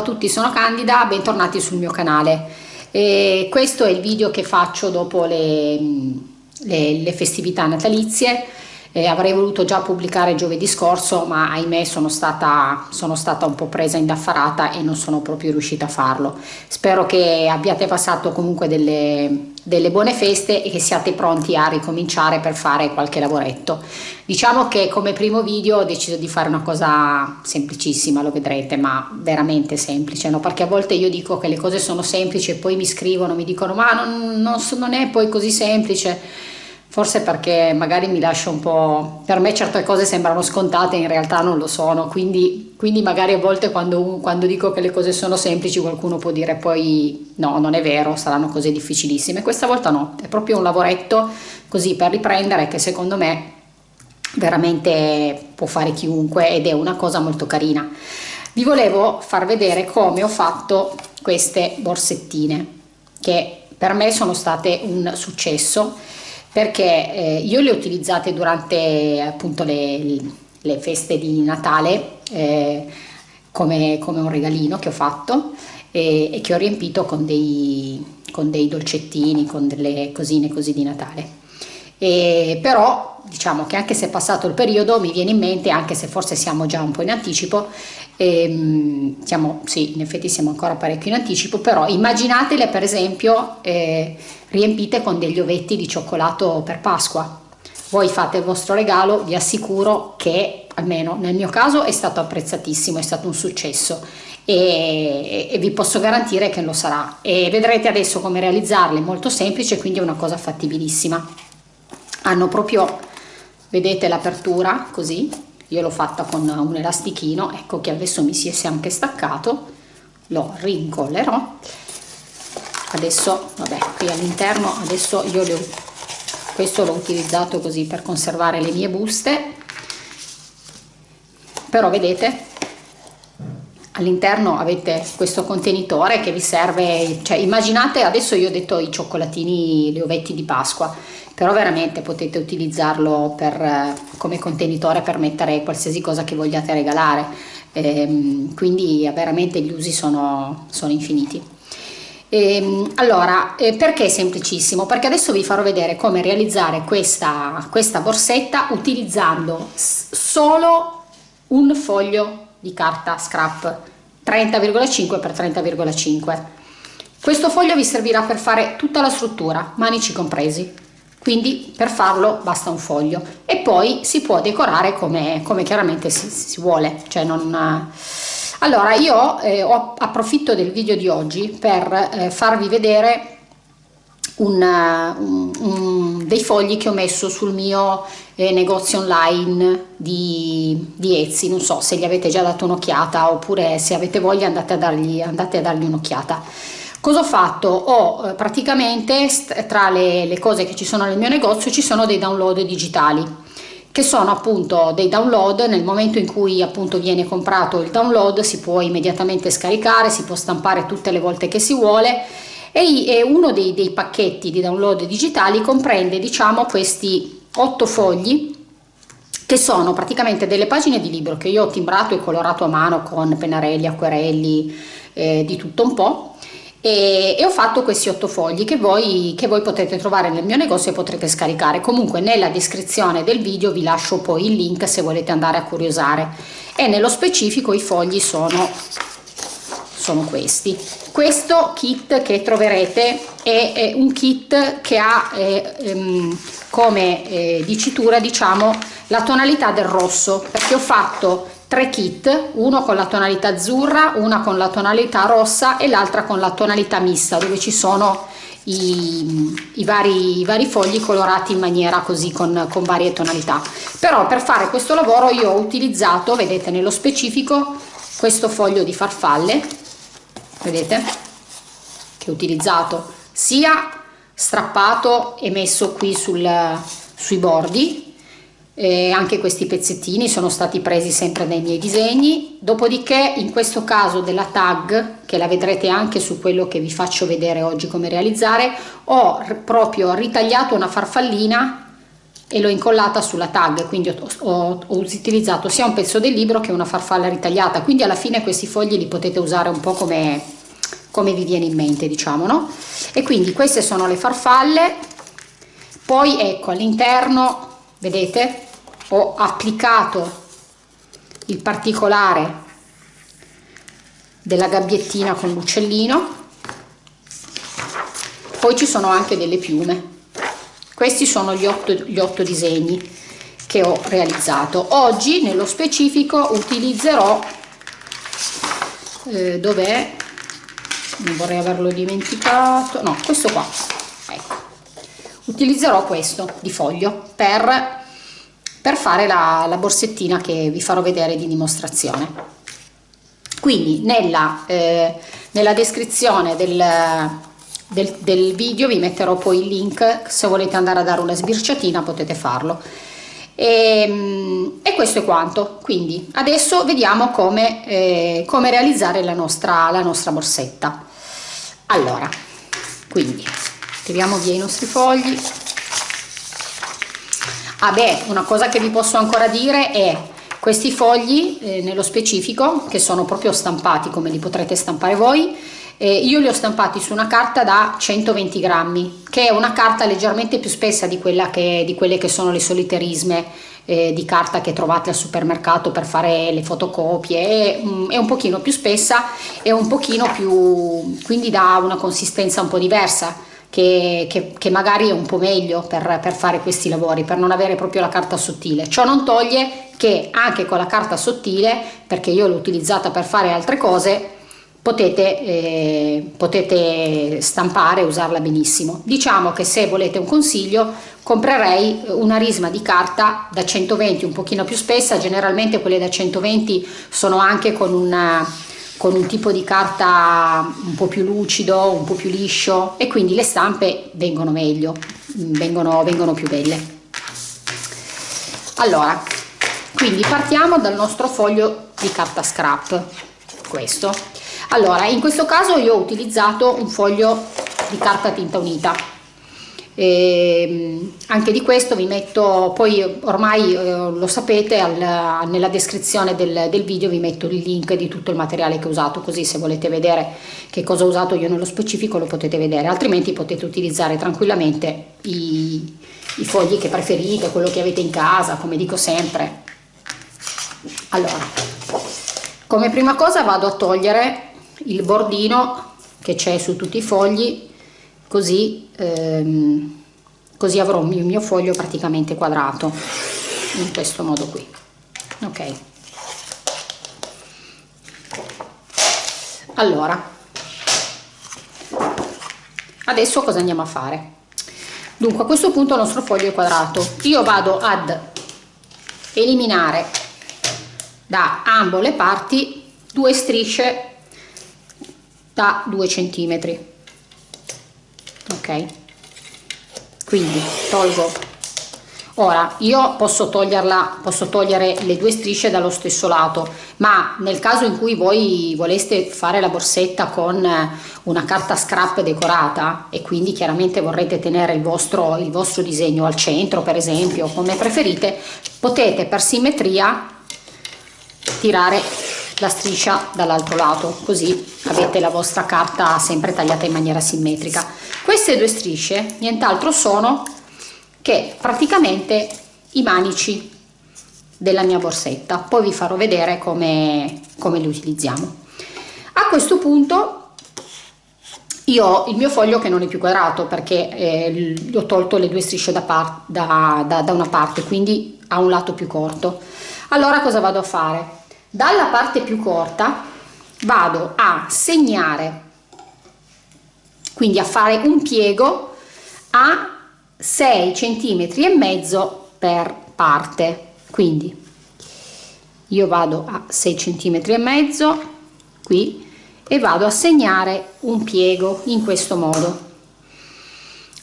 A tutti, sono Candida, bentornati sul mio canale. E questo è il video che faccio dopo le, le, le festività natalizie eh, avrei voluto già pubblicare giovedì scorso ma ahimè sono stata, sono stata un po' presa indaffarata e non sono proprio riuscita a farlo. Spero che abbiate passato comunque delle, delle buone feste e che siate pronti a ricominciare per fare qualche lavoretto. Diciamo che come primo video ho deciso di fare una cosa semplicissima lo vedrete ma veramente semplice no? perché a volte io dico che le cose sono semplici e poi mi scrivono mi dicono ma non, non, non è poi così semplice forse perché magari mi lascio un po', per me certe cose sembrano scontate in realtà non lo sono, quindi, quindi magari a volte quando, quando, dico che le cose sono semplici qualcuno può dire poi no, non è vero, saranno cose difficilissime, questa volta no, è proprio un lavoretto così per riprendere che secondo me veramente può fare chiunque ed è una cosa molto carina. Vi volevo far vedere come ho fatto queste borsettine che per me sono state un successo perché eh, io le ho utilizzate durante appunto le, le feste di Natale eh, come, come, un regalino che ho fatto e, e che ho riempito con dei, con dei, dolcettini, con delle cosine così di Natale. E però diciamo che anche se è passato il periodo mi viene in mente, anche se forse siamo già un po' in anticipo, ehm, siamo, sì in effetti siamo ancora parecchio in anticipo, però immaginatele per esempio eh, riempite con degli ovetti di cioccolato per Pasqua. Voi fate il vostro regalo, vi assicuro che almeno nel mio caso è stato apprezzatissimo, è stato un successo e, e, vi posso garantire che lo sarà e vedrete adesso come realizzarle, molto semplice, quindi è una cosa fattibilissima. Hanno proprio, vedete l'apertura così, io l'ho fatta con un elastichino, ecco che adesso mi si è anche staccato, lo rincollerò. Adesso vabbè qui all'interno adesso io ho, questo l'ho utilizzato così per conservare le mie buste. Però vedete all'interno avete questo contenitore che vi serve cioè immaginate adesso io ho detto i cioccolatini gli ovetti di pasqua però veramente potete utilizzarlo per, come contenitore per mettere qualsiasi cosa che vogliate regalare ehm, quindi veramente gli usi sono, sono infiniti Ehm, allora, eh, perché è semplicissimo? Perché adesso vi farò vedere come realizzare questa, questa borsetta utilizzando solo un foglio di carta scrap. 30,5 x 30,5 questo foglio vi servirà per fare tutta la struttura manici compresi. Quindi per farlo basta un foglio. E poi si può decorare come, come chiaramente si, si vuole cioè non allora io eh, ho, approfitto del video di oggi per eh, farvi vedere un, un, un, dei fogli che ho messo sul mio eh, negozio online di, di Etsy. Non so se gli avete già dato un'occhiata oppure se avete voglia andate a dargli, dargli un'occhiata. Cosa ho fatto? Ho eh, praticamente tra le, le cose che ci sono nel mio negozio ci sono dei download digitali che sono appunto dei download nel momento in cui appunto viene comprato il download si può immediatamente scaricare si può stampare tutte le volte che si vuole e uno dei, dei pacchetti di download digitali comprende diciamo questi otto fogli che sono praticamente delle pagine di libro che io ho timbrato e colorato a mano con pennarelli, acquerelli, eh, di tutto un po' e, e, ho fatto questi otto fogli che voi, che voi potete trovare nel mio negozio e potrete scaricare. Comunque nella descrizione del video vi lascio poi il link se volete andare a curiosare. E nello specifico i fogli sono sono questi questo kit che troverete è, è un kit che ha eh, ehm, come eh, dicitura diciamo la tonalità del rosso perché ho fatto tre kit, uno con la tonalità azzurra, una con la tonalità rossa e l'altra con la tonalità mista dove ci sono i, i, vari, i vari fogli colorati in maniera così con, con varie tonalità. Però per fare questo lavoro io ho utilizzato, vedete nello specifico, questo foglio di farfalle, vedete, che ho utilizzato sia strappato e messo qui sul, sui bordi eh, anche questi pezzettini sono stati presi sempre dai miei disegni. Dopodiché in questo caso della tag che la vedrete anche su quello che vi faccio vedere oggi come realizzare ho proprio ritagliato una farfallina e l'ho incollata sulla tag quindi ho, ho, ho, utilizzato sia un pezzo del libro che una farfalla ritagliata. Quindi alla fine questi fogli li potete usare un po' come, come vi viene in mente diciamo no? E quindi queste sono le farfalle. Poi ecco all'interno vedete ho applicato il particolare della gabbiettina con l'uccellino. Poi ci sono anche delle piume questi sono gli otto, gli otto disegni che ho realizzato. Oggi nello specifico utilizzerò eh, dov'è? Non vorrei averlo dimenticato. No questo qua. Ecco. Utilizzerò questo di foglio per, per fare la, la borsettina che vi farò vedere di dimostrazione. Quindi nella, eh, nella descrizione del del, del video vi metterò poi il link se volete andare a dare una sbirciatina potete farlo. E, ehm, e, questo è quanto. Quindi adesso vediamo come, eh, come realizzare la nostra, la nostra borsetta. Allora quindi tiriamo via i nostri fogli. Ah beh una cosa che vi posso ancora dire è questi fogli eh, nello specifico che sono proprio stampati come li potrete stampare voi eh, io li ho stampati su una carta da 120 grammi che è una carta leggermente più spessa di, che, di quelle che sono le solite risme eh, di carta che trovate al supermercato per fare le fotocopie. È, mm, è un pochino più spessa e un pochino più quindi dà una consistenza un po' diversa che, che, che, magari è un po' meglio per, per, fare questi lavori, per non avere proprio la carta sottile. Ciò non toglie che anche con la carta sottile, perché io l'ho utilizzata per fare altre cose, potete, eh, potete stampare e usarla benissimo. Diciamo che se volete un consiglio comprerei una risma di carta da 120 un pochino più spessa, generalmente quelle da 120 sono anche con, una, con un tipo di carta un po' più lucido, un po' più liscio e quindi le stampe vengono meglio, vengono, vengono più belle. Allora, quindi partiamo dal nostro foglio di carta scrap, questo allora in questo caso io ho utilizzato un foglio di carta tinta unita e ehm, anche di questo vi metto poi ormai eh, lo sapete al, nella descrizione del, del, video vi metto il link di tutto il materiale che ho usato così se volete vedere che cosa ho usato io nello specifico lo potete vedere altrimenti potete utilizzare tranquillamente i, i fogli che preferite quello che avete in casa come dico sempre. Allora come prima cosa vado a togliere il bordino che c'è su tutti i fogli così, ehm, così avrò il mio foglio praticamente quadrato in questo modo qui. Ok. Allora adesso cosa andiamo a fare? Dunque a questo punto il nostro foglio è quadrato. Io vado ad eliminare da ambo le parti due strisce da 2 centimetri ok. Quindi tolgo. Ora io posso toglierla posso togliere le due strisce dallo stesso lato ma nel caso in cui voi voleste fare la borsetta con una carta scrap decorata e quindi chiaramente vorrete tenere il vostro il vostro disegno al centro per esempio come preferite potete per simmetria tirare la striscia dall'altro lato così avete la vostra carta sempre tagliata in maniera simmetrica. Queste due strisce nient'altro sono che praticamente i manici della mia borsetta. Poi vi farò vedere come, come li utilizziamo. A questo punto io ho il mio foglio che non è più quadrato perché eh, ho tolto le due strisce da, da, da, da una parte quindi ha un lato più corto. Allora cosa vado a fare dalla parte più corta vado a segnare quindi a fare un piego a 6 centimetri e mezzo per parte. Quindi io vado a 6 centimetri e mezzo qui e vado a segnare un piego in questo modo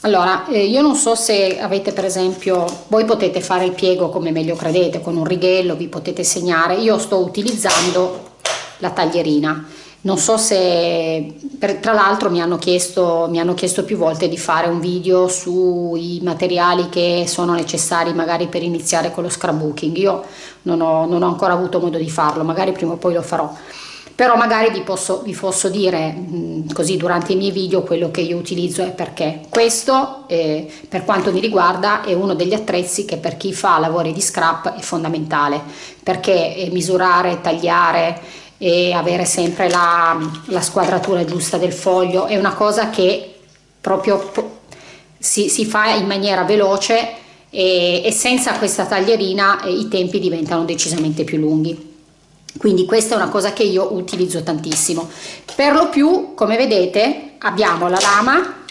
allora, eh, io non so se avete per esempio, voi potete fare il piego come meglio credete, con un righello vi potete segnare, io sto utilizzando la taglierina. non so se per, tra l'altro mi hanno chiesto mi hanno chiesto più volte di fare un video sui materiali che sono necessari magari per iniziare con lo scrapbooking. Io non ho, non ho ancora avuto modo di farlo magari prima o poi lo farò però magari vi posso, vi posso dire così durante i miei video quello che io utilizzo e perché questo eh, per quanto mi riguarda è uno degli attrezzi che per chi fa lavori di scrap è fondamentale. Perché eh, misurare, tagliare e avere sempre la, la, squadratura giusta del foglio è una cosa che proprio si, si fa in maniera veloce e, e senza questa taglierina eh, i tempi diventano decisamente più lunghi quindi questa è una cosa che io utilizzo tantissimo. Per lo più come vedete abbiamo la lama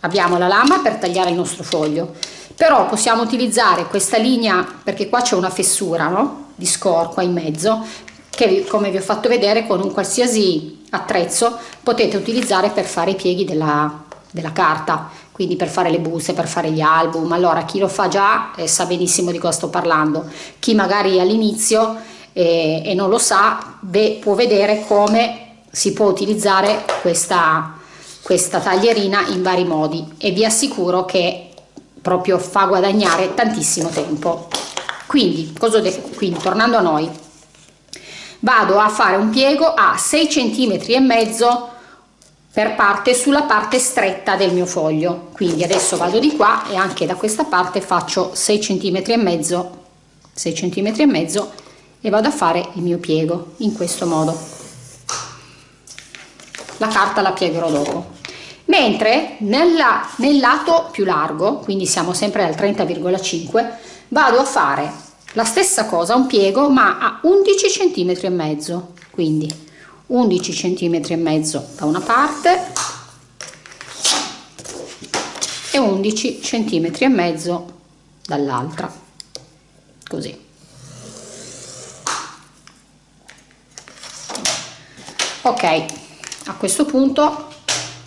abbiamo la lama per tagliare il nostro foglio. Però possiamo utilizzare questa linea perché qua c'è una fessura no? di score qua in mezzo che come vi ho fatto vedere con un qualsiasi attrezzo potete utilizzare per fare i pieghi della, della carta. Quindi per fare le buste, per fare gli album. Allora chi lo fa già eh, sa benissimo di cosa sto parlando. Chi magari all'inizio e, e non lo sa ve, può vedere come si può utilizzare questa, questa taglierina in vari modi. E vi assicuro che proprio fa guadagnare tantissimo tempo. Quindi, quindi tornando a noi vado a fare un piego a 6 cm e mezzo per parte sulla parte stretta del mio foglio. Quindi adesso vado di qua e anche da questa parte faccio 6 cm e mezzo 6 cm e mezzo e vado a fare il mio piego in questo modo. La carta la piegherò dopo. Mentre nella, nel lato più largo quindi siamo sempre al 30,5 vado a fare la stessa cosa un piego ma a 11 cm e mezzo. Quindi 11 cm e mezzo da una parte e 11 cm e mezzo dall'altra. Così ok a questo punto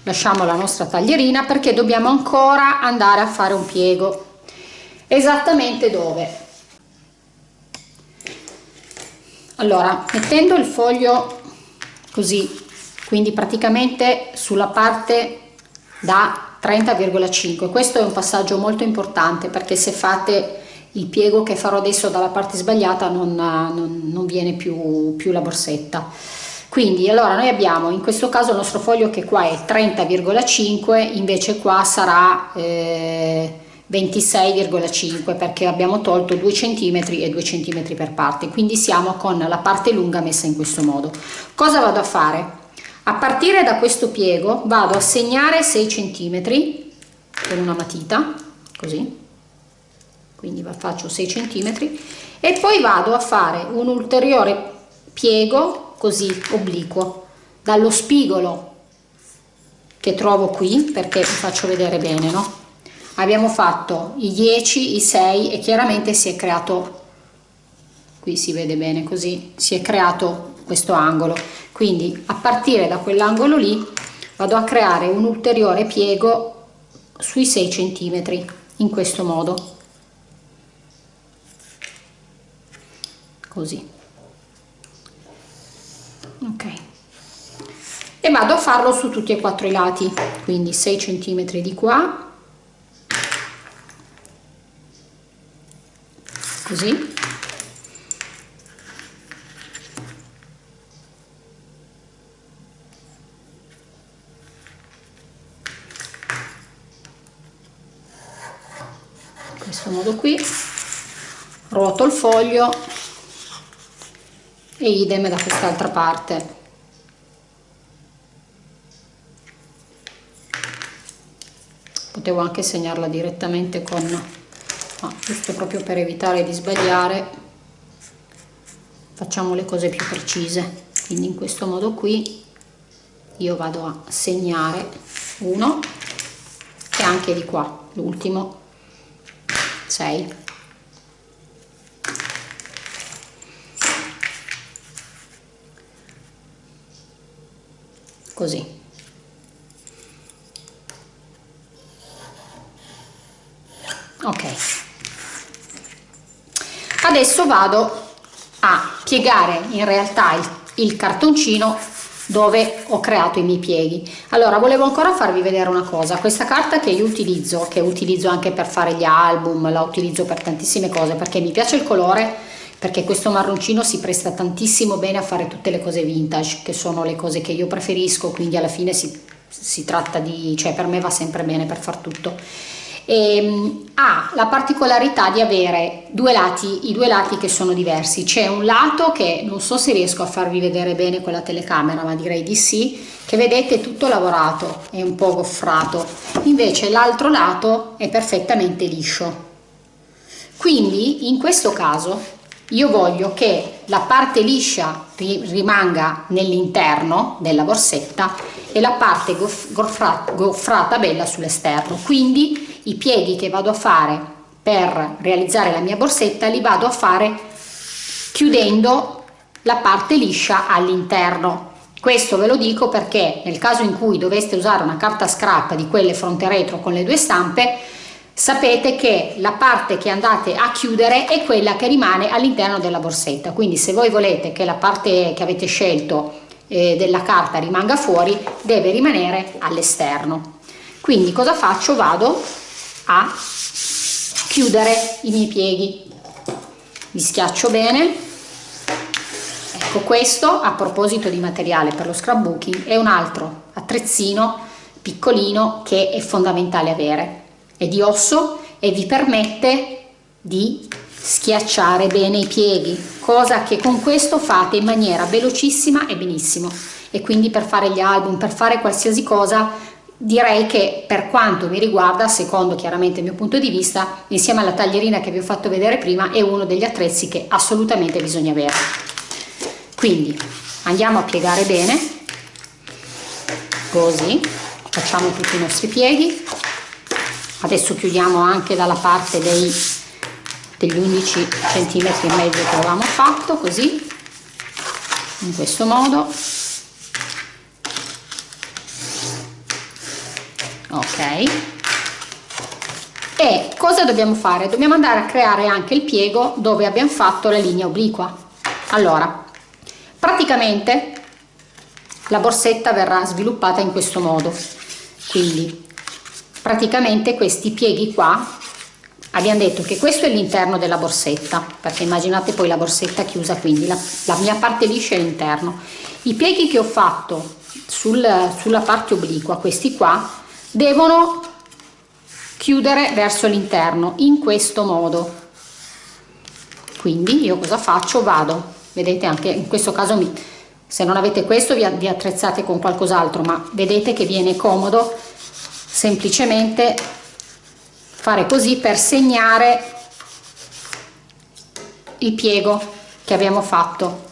lasciamo la nostra taglierina perché dobbiamo ancora andare a fare un piego. Esattamente dove? Allora mettendo il foglio così quindi praticamente sulla parte da 30,5 questo è un passaggio molto importante perché se fate il piego che farò adesso dalla parte sbagliata non, non, non viene più, più la borsetta quindi allora noi abbiamo in questo caso il nostro foglio che qua è 30,5 invece qua sarà eh, 26,5 perché abbiamo tolto 2 cm e 2 cm per parte. Quindi siamo con la parte lunga messa in questo modo. Cosa vado a fare? A partire da questo piego vado a segnare 6 cm con una matita così. Quindi faccio 6 cm e poi vado a fare un ulteriore piego così obliquo dallo spigolo che trovo qui perché vi faccio vedere bene no? Abbiamo fatto i 10 i 6 e chiaramente si è creato qui si vede bene così si è creato questo angolo. Quindi a partire da quell'angolo lì vado a creare un ulteriore piego sui 6 centimetri in questo modo. Così ok. E vado a farlo su tutti e quattro i lati quindi 6 centimetri di qua. Così. In questo modo qui. Ruoto il foglio e idem da quest'altra parte. Potevo anche segnarla direttamente con ma giusto proprio per evitare di sbagliare facciamo le cose più precise. Quindi in questo modo qui io vado a segnare uno e anche di qua l'ultimo. 6 così. Ok. Adesso vado a piegare in realtà il, il cartoncino dove ho creato i miei pieghi. Allora volevo ancora farvi vedere una cosa. Questa carta che io utilizzo che utilizzo anche per fare gli album la utilizzo per tantissime cose perché mi piace il colore perché questo marroncino si presta tantissimo bene a fare tutte le cose vintage che sono le cose che io preferisco quindi alla fine si, si tratta di cioè per me va sempre bene per far tutto e, ehm, ha la particolarità di avere due lati, i due lati che sono diversi. C'è un lato che non so se riesco a farvi vedere bene con la telecamera, ma direi di sì, che vedete tutto lavorato, è un po' goffrato. Invece l'altro lato è perfettamente liscio. Quindi in questo caso io voglio che la parte liscia rimanga nell'interno della borsetta e la parte goffrata, goffrata bella sull'esterno. Quindi i pieghi che vado a fare per realizzare la mia borsetta li vado a fare chiudendo la parte liscia all'interno questo ve lo dico perché nel caso in cui doveste usare una carta scrap di quelle fronte retro con le due stampe sapete che la parte che andate a chiudere è quella che rimane all'interno della borsetta. Quindi se voi volete che la parte che avete scelto eh, della carta rimanga fuori deve rimanere all'esterno. Quindi cosa faccio? Vado a chiudere i miei pieghi. Li schiaccio bene. Ecco questo a proposito di materiale per lo scrapbooking è un altro attrezzino piccolino che è fondamentale avere è di osso e vi permette di schiacciare bene i pieghi cosa che con questo fate in maniera velocissima e benissimo e quindi per fare gli album per fare qualsiasi cosa direi che per quanto mi riguarda, secondo chiaramente il mio punto di vista, insieme alla taglierina che vi ho fatto vedere prima, è uno degli attrezzi che assolutamente bisogna avere. Quindi andiamo a piegare bene, così, facciamo tutti i nostri pieghi, adesso chiudiamo anche dalla parte dei, degli 11 cm e mezzo che avevamo fatto, così, in questo modo, ok. E cosa dobbiamo fare? Dobbiamo andare a creare anche il piego dove abbiamo fatto la linea obliqua. Allora praticamente la borsetta verrà sviluppata in questo modo. Quindi praticamente questi pieghi qua. Abbiamo detto che questo è l'interno della borsetta perché immaginate poi la borsetta chiusa quindi la, la mia parte liscia è l'interno. I pieghi che ho fatto sul, sulla parte obliqua questi qua devono chiudere verso l'interno in questo modo. Quindi io cosa faccio? Vado. Vedete anche in questo caso mi, se non avete questo vi, vi attrezzate con qualcos'altro ma vedete che viene comodo semplicemente fare così per segnare il piego che abbiamo fatto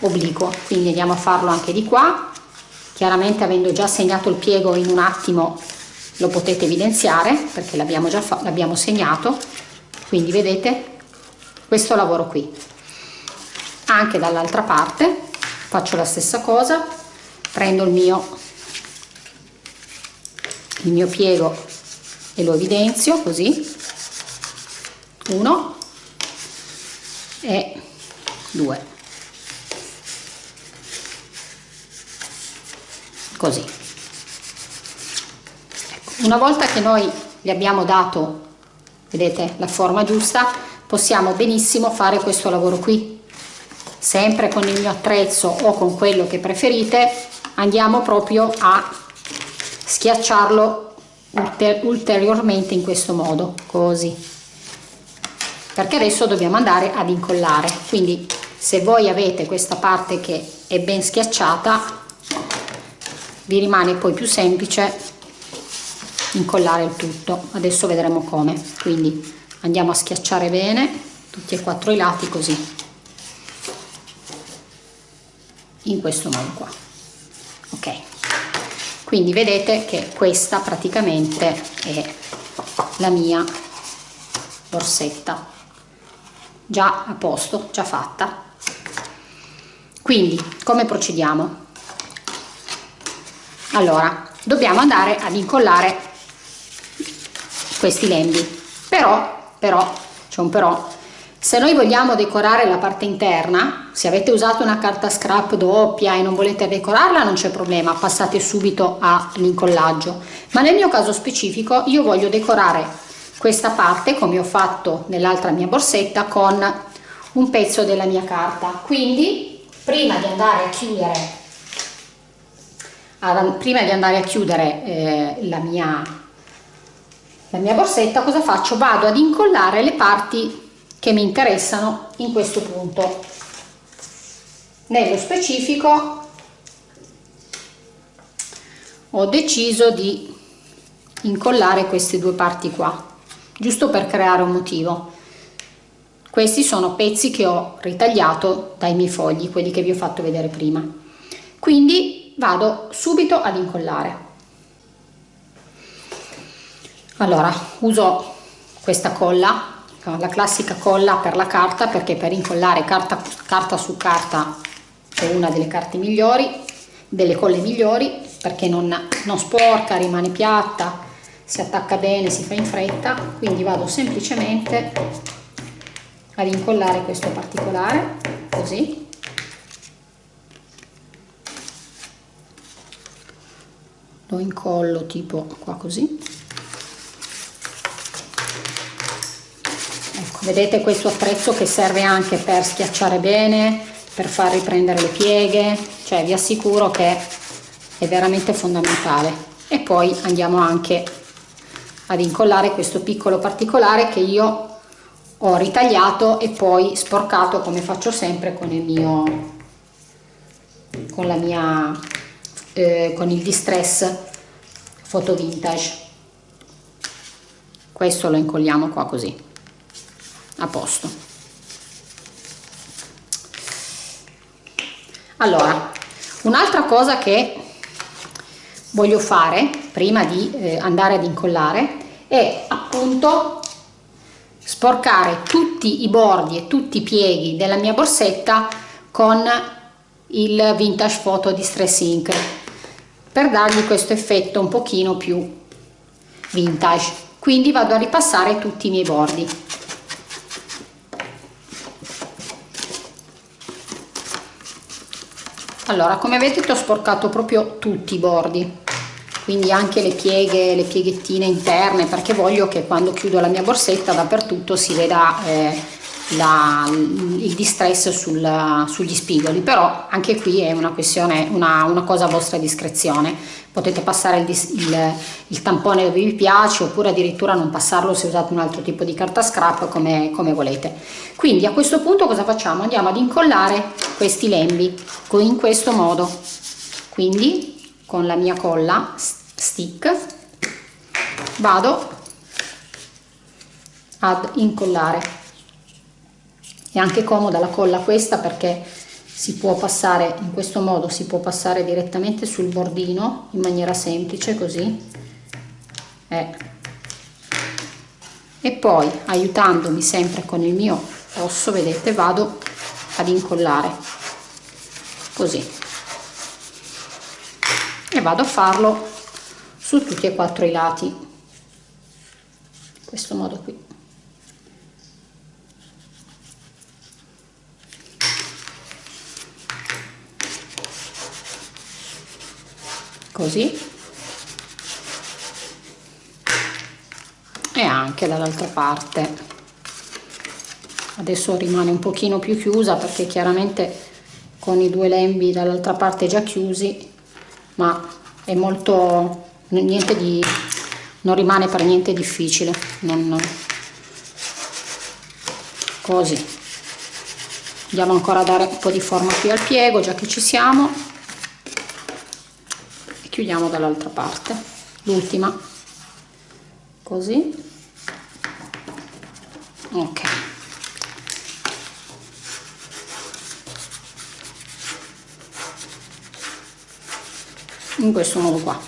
obliquo. Quindi andiamo a farlo anche di qua. Chiaramente avendo già segnato il piego in un attimo lo potete evidenziare perché l'abbiamo già l'abbiamo segnato. Quindi vedete questo lavoro qui. Anche dall'altra parte faccio la stessa cosa prendo il mio il mio piego e lo evidenzio così. Uno. E due. Così. Ecco, una volta che noi gli abbiamo dato vedete la forma giusta possiamo benissimo fare questo lavoro qui. Sempre con il mio attrezzo o con quello che preferite andiamo proprio a schiacciarlo ulteriormente in questo modo così. Perché adesso dobbiamo andare ad incollare. Quindi se voi avete questa parte che è ben schiacciata vi rimane poi più semplice incollare il tutto. Adesso vedremo come. Quindi andiamo a schiacciare bene tutti e quattro i lati così. In questo modo qua. Ok quindi vedete che questa praticamente è la mia borsetta. Già a posto già fatta. Quindi come procediamo? Allora dobbiamo andare ad incollare questi lembi. Però però c'è un però. Se noi vogliamo decorare la parte interna, se avete usato una carta scrap doppia e non volete decorarla non c'è problema, passate subito all'incollaggio. Ma nel mio caso specifico io voglio decorare questa parte come ho fatto nell'altra mia borsetta con un pezzo della mia carta. Quindi prima di andare a chiudere, prima di andare a chiudere eh, la, mia, la mia borsetta, cosa faccio? Vado ad incollare le parti che mi interessano in questo punto. Nello specifico ho deciso di incollare queste due parti qua, giusto per creare un motivo. Questi sono pezzi che ho ritagliato dai miei fogli, quelli che vi ho fatto vedere prima. Quindi vado subito ad incollare. Allora, uso questa colla la classica colla per la carta perché per incollare carta, carta su carta è una delle carte migliori delle colle migliori perché non, non sporca rimane piatta si attacca bene si fa in fretta quindi vado semplicemente ad incollare questo particolare così. Lo incollo tipo qua così. Vedete questo attrezzo che serve anche per schiacciare bene per far riprendere le pieghe cioè vi assicuro che è veramente fondamentale. E poi andiamo anche ad incollare questo piccolo particolare che io ho ritagliato e poi sporcato come faccio sempre con il mio con la mia eh, con il distress foto vintage. Questo lo incolliamo qua così a posto allora un'altra cosa che voglio fare prima di eh, andare ad incollare è appunto sporcare tutti i bordi e tutti i pieghi della mia borsetta con il vintage photo di stress ink per dargli questo effetto un pochino più vintage. Quindi vado a ripassare tutti i miei bordi allora come vedete ho sporcato proprio tutti i bordi quindi anche le pieghe le pieghettine interne perché voglio che quando chiudo la mia borsetta dappertutto si veda eh, la, il distress sul, sugli spigoli però anche qui è una questione una, una cosa a vostra discrezione. Potete passare il, il, il, tampone dove vi piace oppure addirittura non passarlo se usate un altro tipo di carta scrap come, come volete. Quindi a questo punto cosa facciamo? Andiamo ad incollare questi lembi in questo modo. Quindi con la mia colla stick vado ad incollare è anche comoda la colla questa perché si può passare in questo modo si può passare direttamente sul bordino in maniera semplice così. Eh. e poi aiutandomi sempre con il mio osso vedete vado ad incollare. Così. E vado a farlo su tutti e quattro i lati. In questo modo qui così. E anche dall'altra parte. Adesso rimane un pochino più chiusa perché chiaramente con i due lembi dall'altra parte già chiusi ma è molto niente di non rimane per niente difficile non, così. Andiamo ancora a dare un po' di forma qui al piego già che ci siamo chiudiamo dall'altra parte. L'ultima. Così. Ok. In questo modo qua.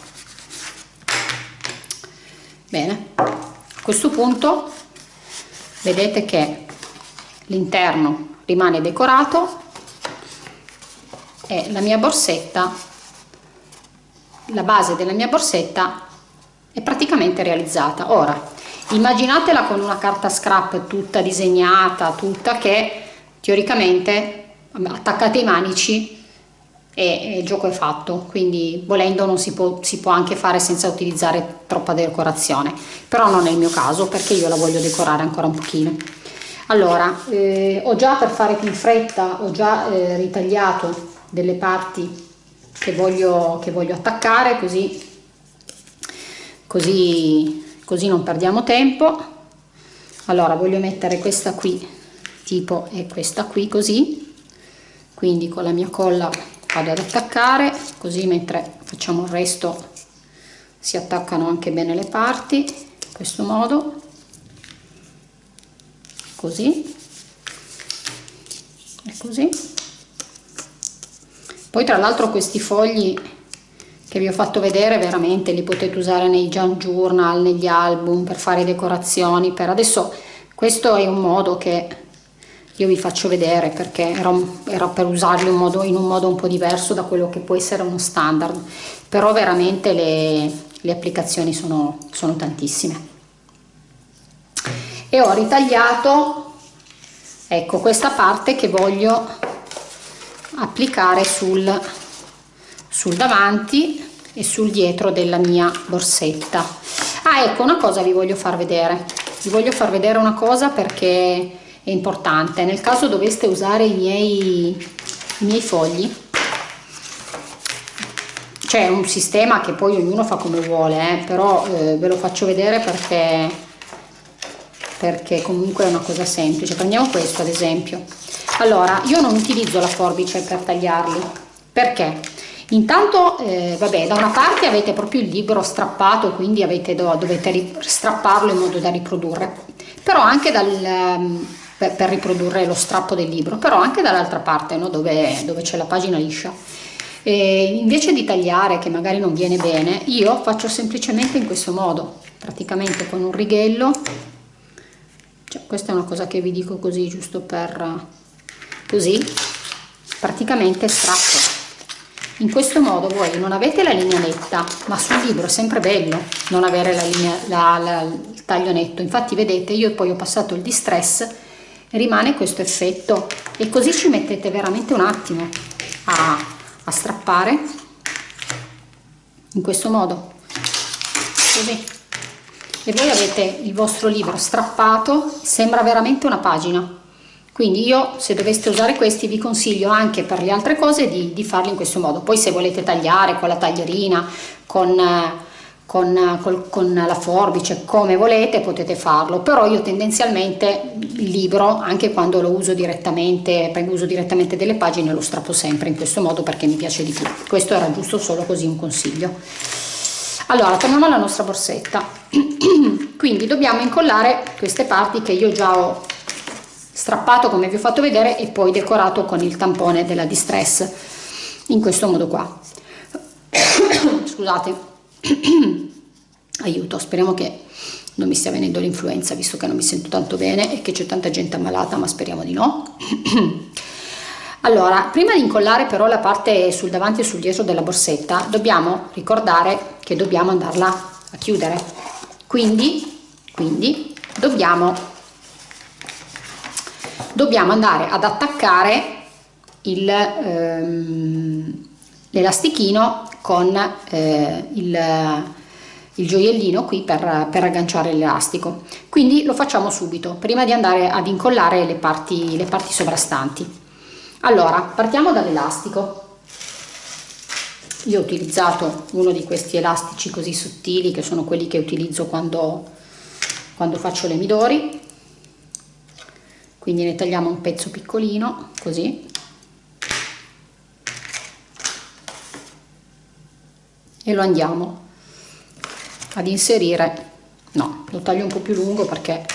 Bene. A questo punto vedete che l'interno rimane decorato e la mia borsetta la base della mia borsetta è praticamente realizzata. Ora immaginatela con una carta scrap tutta disegnata tutta che teoricamente attaccate i manici e, il gioco è fatto. Quindi volendo non si può, si può anche fare senza utilizzare troppa decorazione. Però non è il mio caso perché io la voglio decorare ancora un pochino. Allora eh, ho già per fare più in fretta ho già eh, ritagliato delle parti che voglio, che voglio attaccare così così così non perdiamo tempo. Allora voglio mettere questa qui tipo e questa qui così. Quindi con la mia colla vado ad attaccare così mentre facciamo il resto si attaccano anche bene le parti in questo modo. Così. E così poi tra l'altro questi fogli che vi ho fatto vedere veramente li potete usare nei journal negli album per fare decorazioni per adesso questo è un modo che io vi faccio vedere perché era, era per usarli in, modo, in un modo un po' diverso da quello che può essere uno standard. Però veramente le, le applicazioni sono, sono tantissime. E ho ritagliato ecco questa parte che voglio applicare sul, sul davanti e sul dietro della mia borsetta. Ah ecco una cosa vi voglio far vedere. Vi voglio far vedere una cosa perché è importante. Nel caso doveste usare i miei, i miei fogli c'è un sistema che poi ognuno fa come vuole eh, però eh, ve lo faccio vedere perché perché comunque è una cosa semplice. Prendiamo questo ad esempio allora io non utilizzo la forbice per tagliarli perché intanto eh, vabbè da una parte avete proprio il libro strappato quindi avete, dovete strapparlo in modo da riprodurre però anche dal per, per riprodurre lo strappo del libro, però anche dall'altra parte no? dove, dove c'è la pagina liscia. E invece di tagliare che magari non viene bene, io faccio semplicemente in questo modo, praticamente con un righello, cioè, questa è una cosa che vi dico così giusto per così, praticamente strappo. In questo modo voi non avete la linea netta, ma sul libro è sempre bello non avere la linea, la, la, il taglio netto. Infatti vedete io poi ho passato il distress rimane questo effetto. E così ci mettete veramente un attimo a, a strappare. In questo modo. Così. E voi avete il vostro libro strappato sembra veramente una pagina quindi io se doveste usare questi vi consiglio anche per le altre cose di, di farli in questo modo. Poi se volete tagliare con la taglierina con con, col, con, la forbice come volete potete farlo. Però io tendenzialmente il libro anche quando lo uso direttamente uso direttamente delle pagine lo strappo sempre in questo modo perché mi piace di più. Questo era giusto solo così un consiglio. Allora torniamo alla nostra borsetta. Quindi dobbiamo incollare queste parti che io già ho strappato come vi ho fatto vedere e poi decorato con il tampone della distress in questo modo qua. Scusate. Aiuto speriamo che non mi stia venendo l'influenza visto che non mi sento tanto bene e che c'è tanta gente ammalata ma speriamo di no. Allora prima di incollare però la parte sul davanti e sul dietro della borsetta dobbiamo ricordare che dobbiamo andarla a chiudere. Quindi quindi dobbiamo dobbiamo andare ad attaccare ehm, l'elastichino con eh, il, il, gioiellino qui per, per agganciare l'elastico. Quindi lo facciamo subito prima di andare ad incollare le parti, le parti sovrastanti. Allora partiamo dall'elastico. Io ho utilizzato uno di questi elastici così sottili che sono quelli che utilizzo quando, quando faccio le midori quindi ne tagliamo un pezzo piccolino così. E lo andiamo ad inserire. No lo taglio un po più lungo perché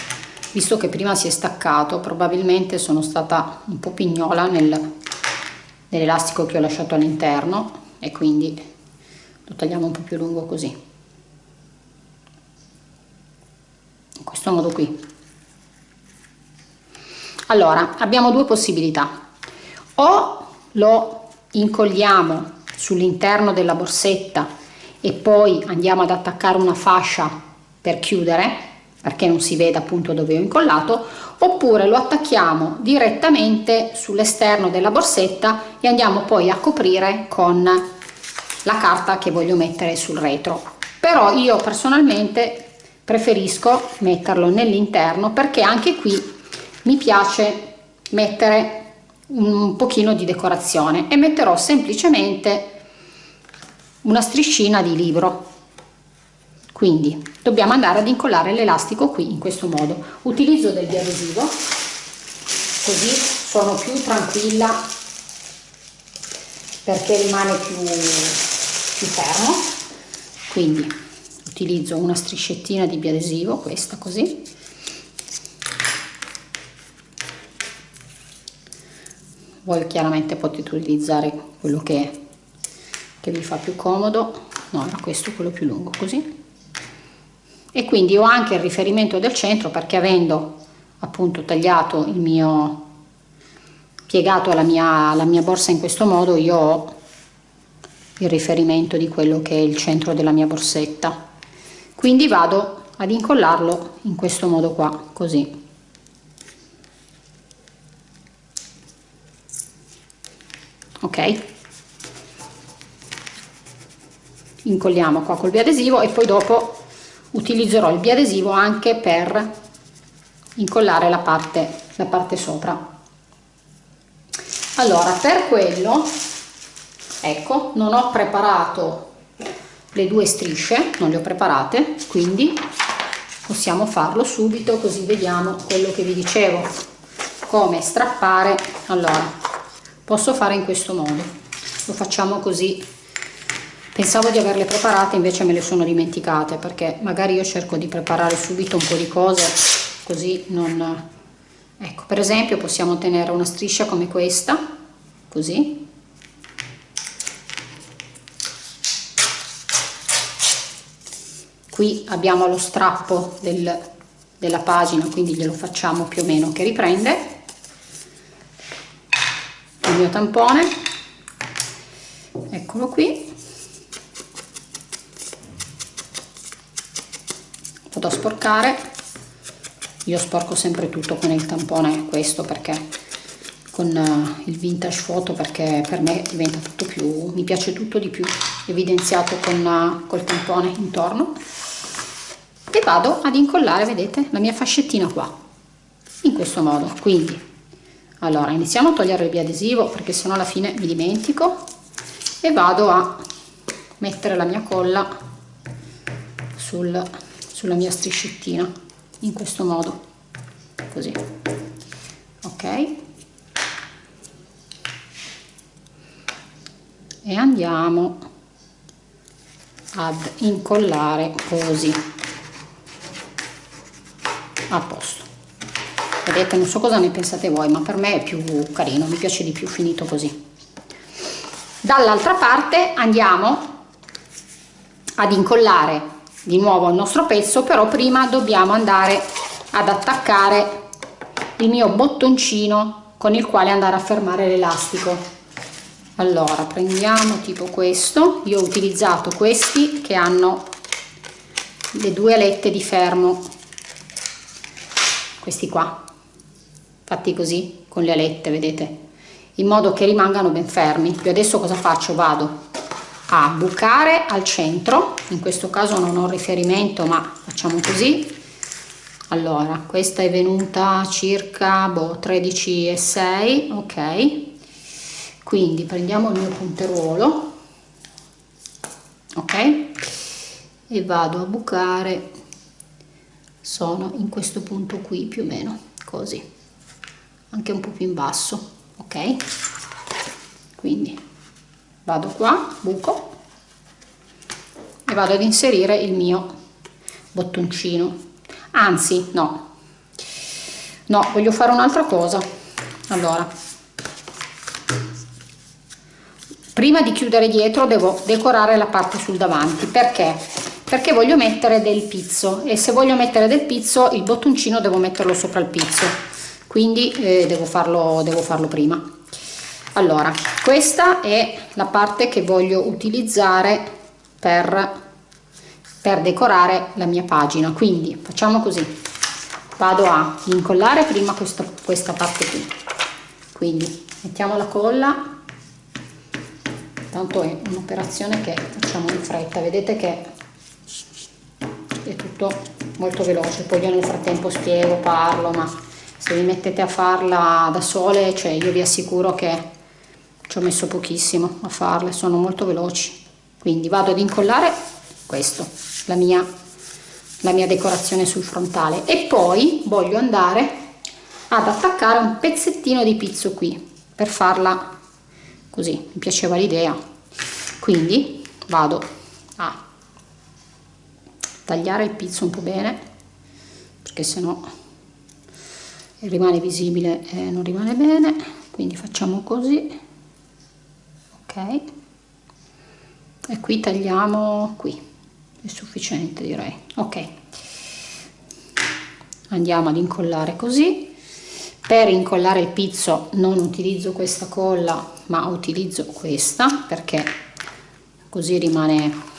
visto che prima si è staccato probabilmente sono stata un po pignola nel, nell'elastico che ho lasciato all'interno e quindi lo tagliamo un po più lungo così. In questo modo qui allora abbiamo due possibilità. O lo incolliamo sull'interno della borsetta e poi andiamo ad attaccare una fascia per chiudere perché non si veda appunto dove ho incollato oppure lo attacchiamo direttamente sull'esterno della borsetta e andiamo poi a coprire con la carta che voglio mettere sul retro. Però io personalmente preferisco metterlo nell'interno perché anche qui mi piace mettere un pochino di decorazione e metterò semplicemente una striscina di libro. Quindi dobbiamo andare ad incollare l'elastico qui in questo modo. Utilizzo del biadesivo così sono più tranquilla perché rimane più, più fermo. Quindi utilizzo una striscettina di biadesivo questa così voi chiaramente potete utilizzare quello che, che vi fa più comodo. No era questo quello più lungo così. E quindi ho anche il riferimento del centro perché avendo appunto tagliato il mio piegato la mia, la mia borsa in questo modo io ho il riferimento di quello che è il centro della mia borsetta. Quindi vado ad incollarlo in questo modo qua così ok? Incolliamo qua col biadesivo e poi dopo utilizzerò il biadesivo anche per incollare la parte, la parte sopra. Allora per quello ecco non ho preparato le due strisce non le ho preparate quindi possiamo farlo subito così vediamo quello che vi dicevo. Come strappare allora posso fare in questo modo. Lo facciamo così. Pensavo di averle preparate invece me le sono dimenticate perché magari io cerco di preparare subito un po' di cose così non ecco per esempio possiamo tenere una striscia come questa così. Qui abbiamo lo strappo del, della pagina quindi glielo facciamo più o meno che riprende mio tampone. Eccolo qui. Da sporcare. Io sporco sempre tutto con il tampone questo perché con uh, il vintage photo perché per me diventa tutto più mi piace tutto di più evidenziato con uh, col tampone intorno. E vado ad incollare vedete la mia fascettina qua in questo modo. Quindi allora iniziamo a togliere il biadesivo perché sennò alla fine mi dimentico e vado a mettere la mia colla sul sulla mia striscettina in questo modo così. Ok? E andiamo ad incollare così. A posto vedete non so cosa ne pensate voi ma per me è più carino mi piace di più finito così. Dall'altra parte andiamo ad incollare di nuovo il nostro pezzo però prima dobbiamo andare ad attaccare il mio bottoncino con il quale andare a fermare l'elastico. Allora prendiamo tipo questo. Io ho utilizzato questi che hanno le due alette di fermo. Questi qua fatti così con le alette vedete? In modo che rimangano ben fermi. Io adesso cosa faccio? Vado a bucare al centro. In questo caso non ho riferimento ma facciamo così. Allora questa è venuta circa boh, 13 e 6 ok. Quindi prendiamo il mio punteruolo ok? E vado a bucare. Sono in questo punto qui più o meno così anche un po più in basso ok? Quindi vado qua buco e vado ad inserire il mio bottoncino. Anzi no. No voglio fare un'altra cosa. Allora prima di chiudere dietro devo decorare la parte sul davanti. Perché? Perché voglio mettere del pizzo e se voglio mettere del pizzo il bottoncino devo metterlo sopra il pizzo quindi eh, devo farlo devo farlo prima. Allora questa è la parte che voglio utilizzare per per decorare la mia pagina. Quindi facciamo così. Vado a incollare prima questa, questa parte qui. Quindi mettiamo la colla. Tanto è un'operazione che facciamo in fretta. Vedete che è tutto molto veloce. Poi io nel frattempo spiego parlo ma se vi mettete a farla da sole cioè io vi assicuro che ci ho messo pochissimo a farle sono molto veloci. Quindi vado ad incollare questo la mia la mia decorazione sul frontale. E poi voglio andare ad attaccare un pezzettino di pizzo qui per farla così. Mi piaceva l'idea. Quindi vado a tagliare il pizzo un po' bene perché se no rimane visibile e non rimane bene quindi facciamo così ok? E qui tagliamo qui è sufficiente direi ok. Andiamo ad incollare così. Per incollare il pizzo non utilizzo questa colla ma utilizzo questa perché così rimane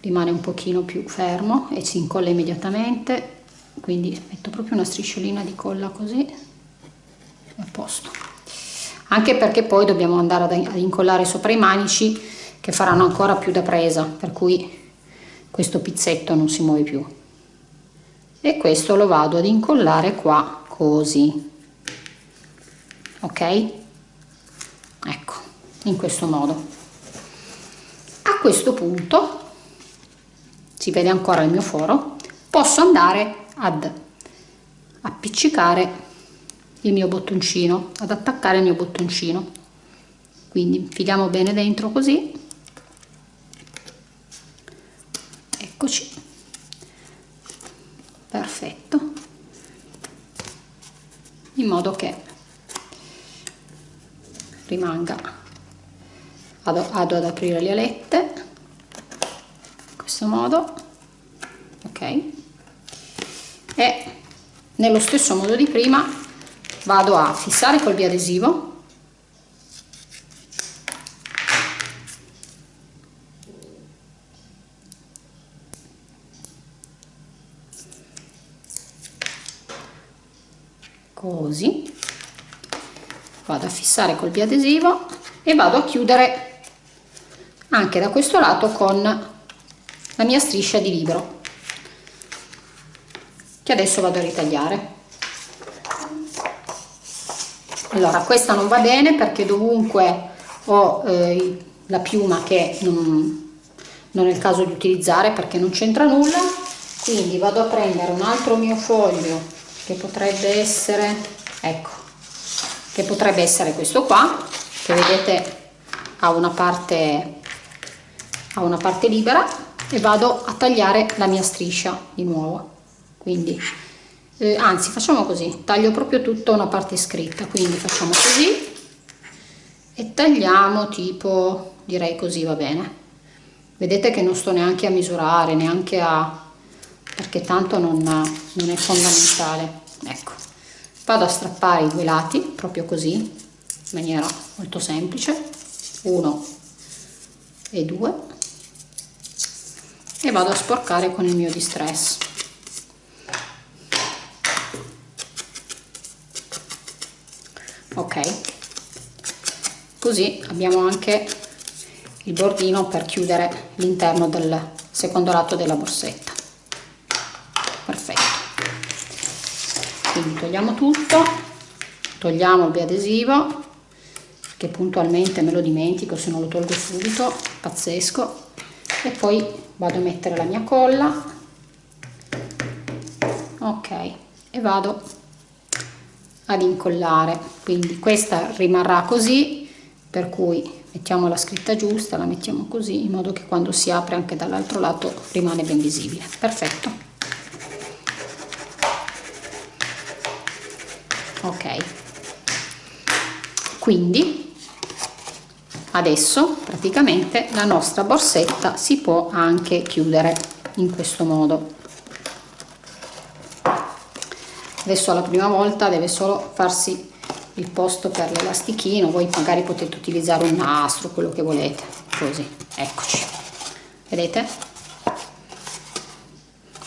rimane un pochino più fermo e si incolla immediatamente quindi metto proprio una strisciolina di colla così. A posto. Anche perché poi dobbiamo andare ad incollare sopra i manici che faranno ancora più da presa per cui questo pizzetto non si muove più. E questo lo vado ad incollare qua così. Ok? Ecco in questo modo. A questo punto si vede ancora il mio foro posso andare ad appiccicare il mio bottoncino ad attaccare il mio bottoncino. Quindi infiliamo bene dentro così. Eccoci. Perfetto. In modo che rimanga vado, vado ad aprire le alette. Questo modo. Ok e nello stesso modo di prima vado a fissare col biadesivo. Così. Vado a fissare col biadesivo e vado a chiudere anche da questo lato con la mia striscia di libro che adesso vado a ritagliare. Allora questa non va bene perché dovunque ho eh, la piuma che non, non è il caso di utilizzare perché non c'entra nulla. Quindi vado a prendere un altro mio foglio che potrebbe essere ecco che potrebbe essere questo qua che vedete ha una parte ha una parte libera e vado a tagliare la mia striscia di nuovo quindi eh, anzi facciamo così. Taglio proprio tutta una parte scritta quindi facciamo così. E tagliamo tipo direi così va bene. Vedete che non sto neanche a misurare neanche a perché tanto non, non è fondamentale. Ecco. Vado a strappare i due lati proprio così in maniera molto semplice. Uno e due. E vado a sporcare con il mio distress ok. Così abbiamo anche il bordino per chiudere l'interno del secondo lato della borsetta. Perfetto. Quindi togliamo tutto togliamo il biadesivo che puntualmente me lo dimentico se non lo tolgo subito pazzesco. E poi vado a mettere la mia colla. Ok. E vado ad incollare. Quindi questa rimarrà così per cui mettiamo la scritta giusta la mettiamo così in modo che quando si apre anche dall'altro lato rimane ben visibile. Perfetto. Ok. Quindi adesso praticamente la nostra borsetta si può anche chiudere in questo modo adesso la prima volta deve solo farsi il posto per l'elastichino voi magari potete utilizzare un nastro quello che volete così eccoci. Vedete?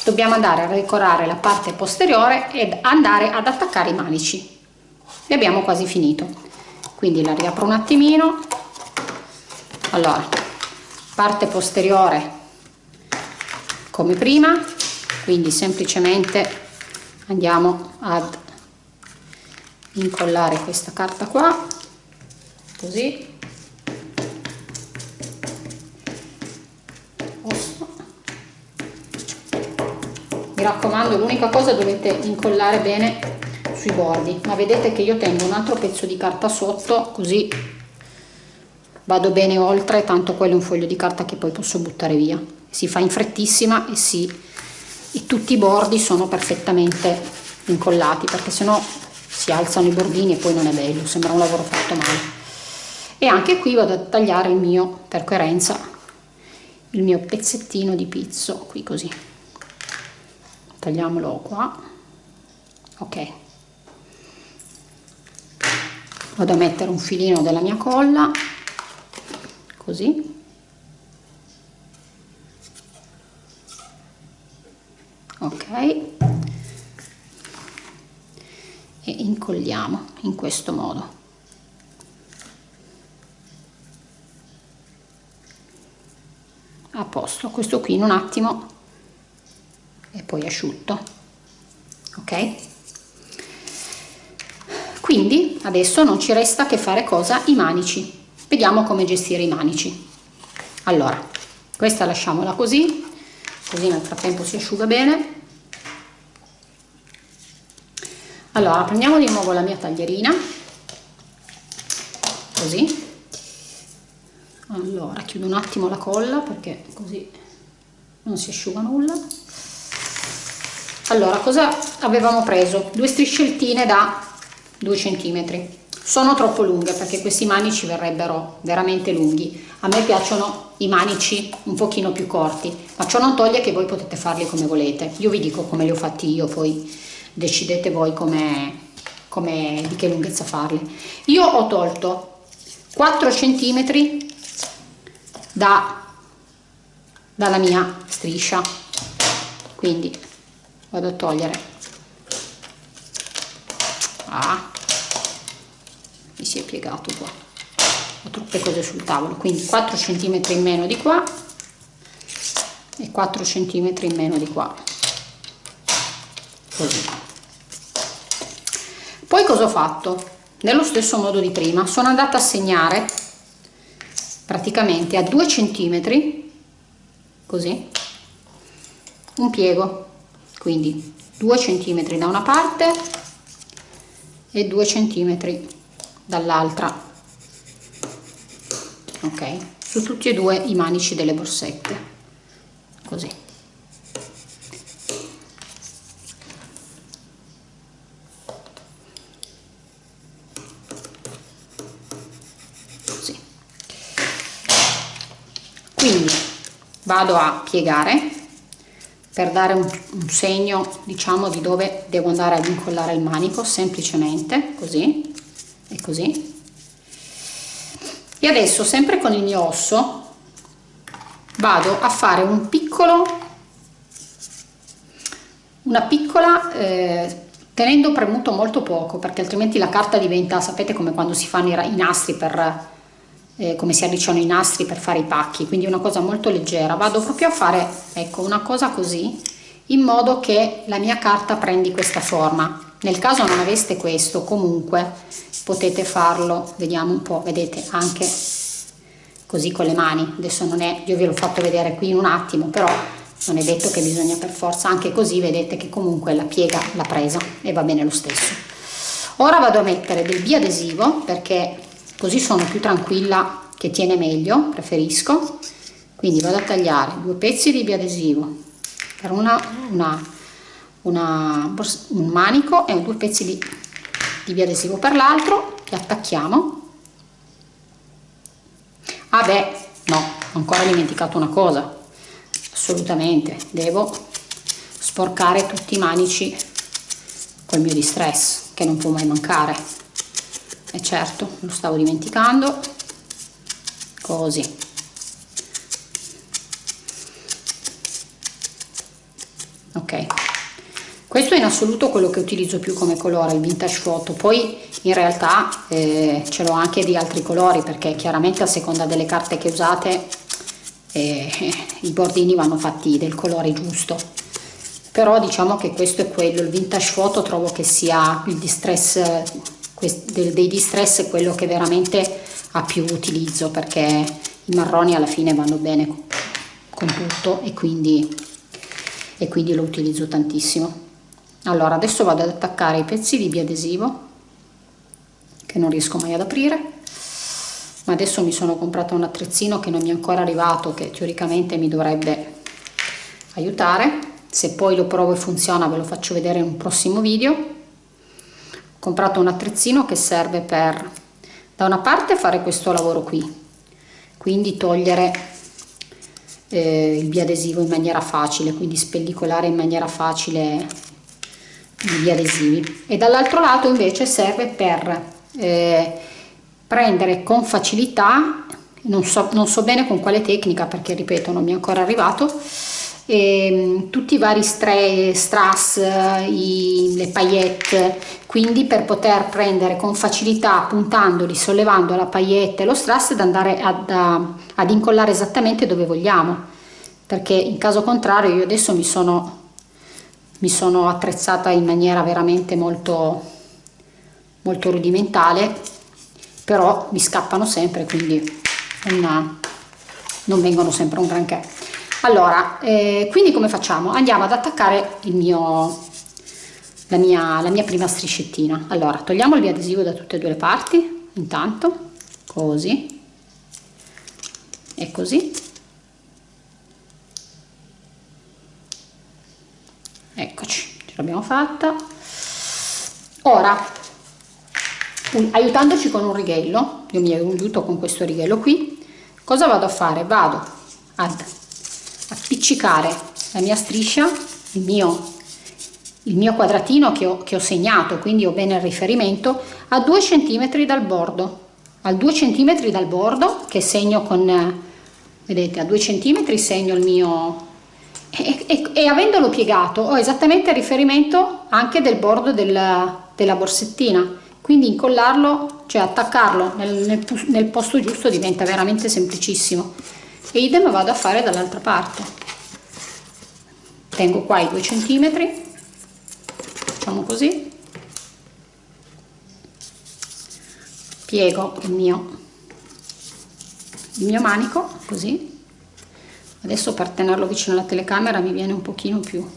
Dobbiamo andare a decorare la parte posteriore ed andare ad attaccare i manici. E abbiamo quasi finito. Quindi la riapro un attimino. Allora parte posteriore come prima quindi semplicemente andiamo ad incollare questa carta qua così. Mi raccomando l'unica cosa dovete incollare bene sui bordi ma vedete che io tengo un altro pezzo di carta sotto così vado bene oltre tanto quello è un foglio di carta che poi posso buttare via. Si fa in frettissima e, si, e tutti i bordi sono perfettamente incollati perché sennò si alzano i bordini e poi non è bello sembra un lavoro fatto male. E anche qui vado a tagliare il mio per coerenza il mio pezzettino di pizzo qui così. Tagliamolo qua. Ok. Vado a mettere un filino della mia colla così ok. E incolliamo in questo modo. A posto questo qui in un attimo. E poi asciutto. Ok? Quindi adesso non ci resta che fare cosa? I manici. Vediamo come gestire i manici. Allora questa lasciamola così così nel frattempo si asciuga bene. Allora prendiamo di nuovo la mia taglierina. Così. Allora chiudo un attimo la colla perché così non si asciuga nulla. Allora cosa avevamo preso? Due striscettine da 2 cm sono troppo lunghe perché questi manici verrebbero veramente lunghi. A me piacciono i manici un pochino più corti ma ciò non toglie che voi potete farli come volete. Io vi dico come li ho fatti io poi decidete voi come, come di che lunghezza farli. Io ho tolto 4 cm da, dalla mia striscia. Quindi vado a togliere. Ah, mi si è piegato qua. Ho troppe cose sul tavolo quindi 4 cm in meno di qua e 4 cm in meno di qua. Così. Poi cosa ho fatto? Nello stesso modo di prima sono andata a segnare praticamente a 2 cm così un piego. Quindi 2 cm da una parte e 2 cm dall'altra. Ok? Su tutti e due i manici delle borsette così. Così quindi vado a piegare per dare un, un, segno diciamo di dove devo andare ad incollare il manico semplicemente così e così. E adesso sempre con il mio osso vado a fare un piccolo una piccola eh, tenendo premuto molto poco perché altrimenti la carta diventa sapete come quando si fanno i, nastri per eh, come si alliciano i nastri per fare i pacchi quindi una cosa molto leggera. Vado proprio a fare ecco una cosa così in modo che la mia carta prendi questa forma. Nel caso non aveste questo comunque potete farlo. Vediamo un po vedete anche così con le mani. Adesso non è io ve l'ho fatto vedere qui in un attimo però non è detto che bisogna per forza anche così vedete che comunque la piega l'ha presa e va bene lo stesso. Ora vado a mettere del biadesivo perché così sono più tranquilla che tiene meglio preferisco. Quindi vado a tagliare due pezzi di biadesivo per una, una, una un manico e due pezzi di, di biadesivo per l'altro li attacchiamo ah beh no ho ancora dimenticato una cosa. Assolutamente devo sporcare tutti i manici col mio distress che non può mai mancare. E certo lo stavo dimenticando. Così assoluto quello che utilizzo più come colore il vintage photo poi in realtà eh, ce l'ho anche di altri colori perché chiaramente a seconda delle carte che usate eh, i bordini vanno fatti del colore giusto. Però diciamo che questo è quello il vintage photo trovo che sia il distress dei distress è quello che veramente ha più utilizzo perché i marroni alla fine vanno bene con tutto e quindi, e quindi lo utilizzo tantissimo allora adesso vado ad attaccare i pezzi di biadesivo che non riesco mai ad aprire. Ma adesso mi sono comprata un attrezzino che non mi è ancora arrivato che teoricamente mi dovrebbe aiutare. Se poi lo provo e funziona ve lo faccio vedere in un prossimo video. Ho comprato un attrezzino che serve per da una parte fare questo lavoro qui. Quindi togliere eh, il biadesivo in maniera facile quindi spellicolare in maniera facile gli adesivi e dall'altro lato invece serve per eh, prendere con facilità non so, non so bene con quale tecnica perché ripeto non mi è ancora arrivato e, ehm, tutti i vari stre, strass, i, le paillette, quindi per poter prendere con facilità puntandoli, sollevando la paillette e lo strass ed andare ad, ad incollare esattamente dove vogliamo. Perché in caso contrario io adesso mi sono, mi sono attrezzata in maniera veramente molto, molto rudimentale però mi scappano sempre quindi non, non vengono sempre un granché. Allora eh, quindi come facciamo? Andiamo ad attaccare il mio la mia, la mia prima striscettina. Allora togliamo il biadesivo da tutte e due le parti intanto così e così eccoci ce l'abbiamo fatta. Ora aiutandoci con un righello io mi aiuto con questo righello qui cosa vado a fare? Vado ad appiccicare la mia striscia, il mio, il mio quadratino che ho, che ho segnato, quindi ho bene il riferimento, a 2 cm dal bordo, a 2 cm dal bordo che segno con, vedete, a 2 cm segno il mio e, e, avendolo piegato ho esattamente il riferimento anche del bordo della, della borsettina. Quindi incollarlo cioè attaccarlo nel, nel, nel posto giusto diventa veramente semplicissimo. E idem vado a fare dall'altra parte. Tengo qua i due centimetri. Facciamo così. Piego il mio il mio manico così adesso per tenerlo vicino alla telecamera mi viene un pochino più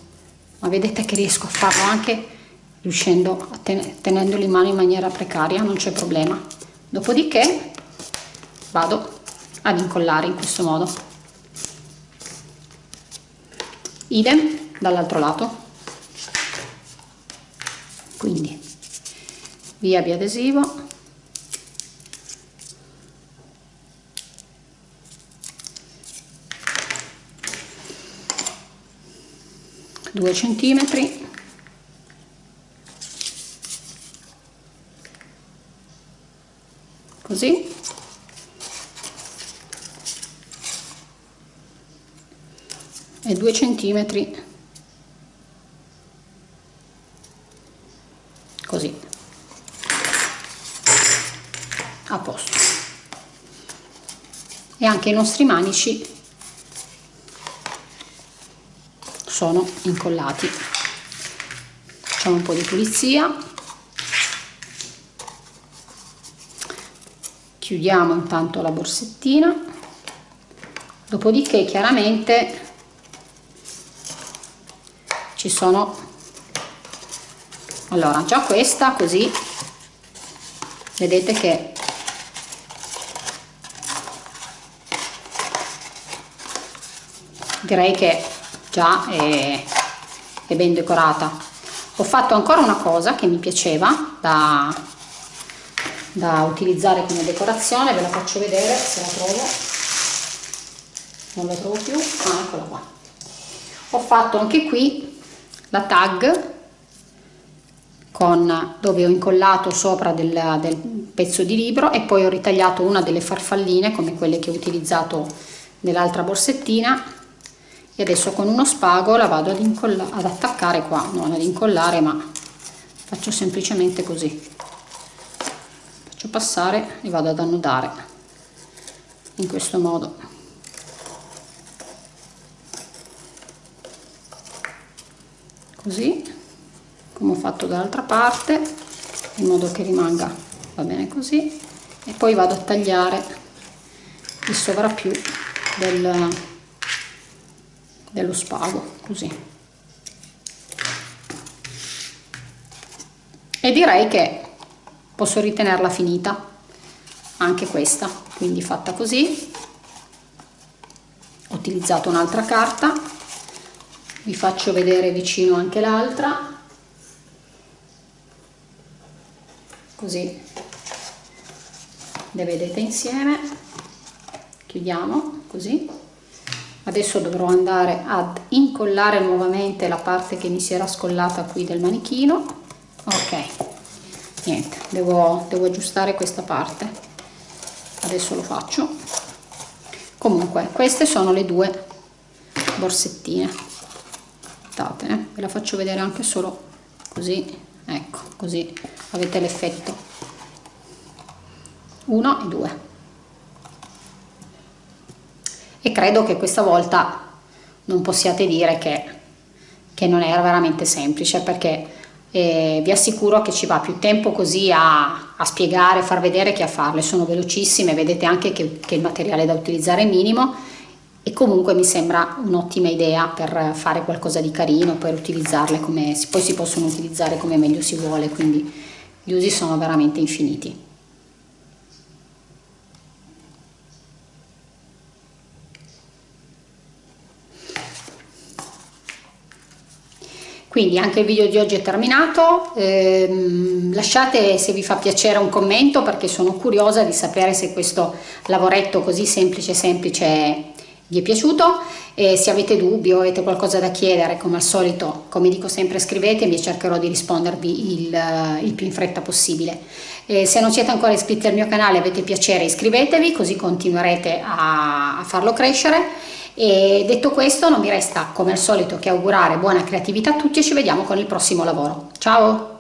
ma vedete che riesco a farlo anche riuscendo a ten tenendolo in mano in maniera precaria non c'è problema. Dopodiché vado ad incollare in questo modo. Idem dall'altro lato. Quindi via biadesivo adesivo. 2 centimetri. Così. E 2 centimetri. Così. A posto. E anche i nostri manici sono incollati. Facciamo un po' di pulizia. Chiudiamo intanto la borsettina. Dopodiché chiaramente ci sono allora già questa così vedete che direi che già è, è ben decorata. Ho fatto ancora una cosa che mi piaceva da, da utilizzare come decorazione ve la faccio vedere se la trovo. Non la trovo più ah, eccola qua. Ho fatto anche qui la tag con, dove ho incollato sopra del, del pezzo di libro e poi ho ritagliato una delle farfalline come quelle che ho utilizzato nell'altra borsettina e adesso con uno spago la vado ad, ad attaccare qua. Non ad incollare ma faccio semplicemente così. Faccio passare e vado ad annodare in questo modo. Così come ho fatto dall'altra parte in modo che rimanga va bene così. E poi vado a tagliare il sovrappiù del, dello spago così. E direi che posso ritenerla finita anche questa quindi fatta così. Ho utilizzato un'altra carta vi faccio vedere vicino anche l'altra. Così le vedete insieme. Chiudiamo così adesso dovrò andare ad incollare nuovamente la parte che mi si era scollata qui del manichino. Ok niente devo, devo aggiustare questa parte. Adesso lo faccio. Comunque queste sono le due borsettine. Aspettate ve la faccio vedere anche solo così. Ecco così avete l'effetto. 1 e 2 e credo che questa volta non possiate dire che, che non era veramente semplice perché eh, vi assicuro che ci va più tempo così a, a, spiegare, far vedere che a farle, sono velocissime, vedete anche che, che il materiale da utilizzare è minimo e comunque mi sembra un'ottima idea per fare qualcosa di carino, per utilizzarle come poi si possono utilizzare come meglio si vuole, quindi gli usi sono veramente infiniti. Quindi anche il video di oggi è terminato, eh, lasciate se vi fa piacere un commento perché sono curiosa di sapere se questo lavoretto così semplice semplice vi è piaciuto. E se avete dubbi o avete qualcosa da chiedere come al solito come dico sempre scrivetemi e cercherò di rispondervi il, il più in fretta possibile. E se non siete ancora iscritti al mio canale avete piacere iscrivetevi così continuerete a, a farlo crescere e detto questo non mi resta come al solito che augurare buona creatività a tutti e ci vediamo con il prossimo lavoro. Ciao